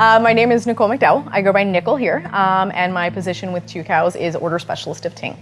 Uh, my name is Nicole McDowell. I go by Nickel here, um, and my position with Tucows is Order Specialist of Ting.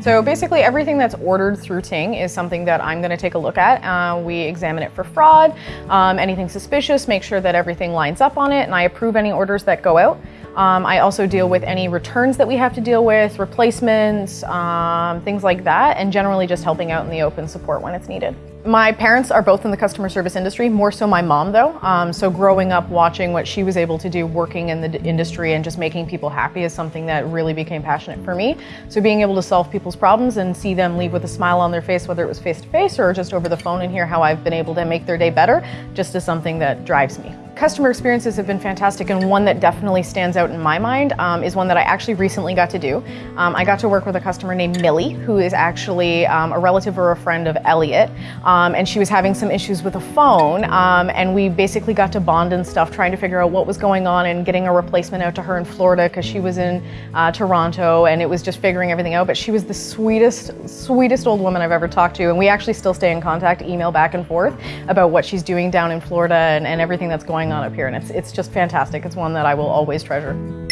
So basically everything that's ordered through Ting is something that I'm going to take a look at. Uh, we examine it for fraud, um, anything suspicious, make sure that everything lines up on it, and I approve any orders that go out. Um, I also deal with any returns that we have to deal with, replacements, um, things like that, and generally just helping out in the open support when it's needed. My parents are both in the customer service industry, more so my mom though. Um, so growing up watching what she was able to do working in the industry and just making people happy is something that really became passionate for me. So being able to solve people's problems and see them leave with a smile on their face, whether it was face to face or just over the phone and hear how I've been able to make their day better, just is something that drives me. Customer experiences have been fantastic and one that definitely stands out in my mind um, is one that I actually recently got to do. Um, I got to work with a customer named Millie who is actually um, a relative or a friend of Elliot um, and she was having some issues with a phone um, and we basically got to bond and stuff trying to figure out what was going on and getting a replacement out to her in Florida because she was in uh, Toronto and it was just figuring everything out but she was the sweetest, sweetest old woman I've ever talked to and we actually still stay in contact, email back and forth about what she's doing down in Florida and, and everything that's going going on up here and it's, it's just fantastic. It's one that I will always treasure.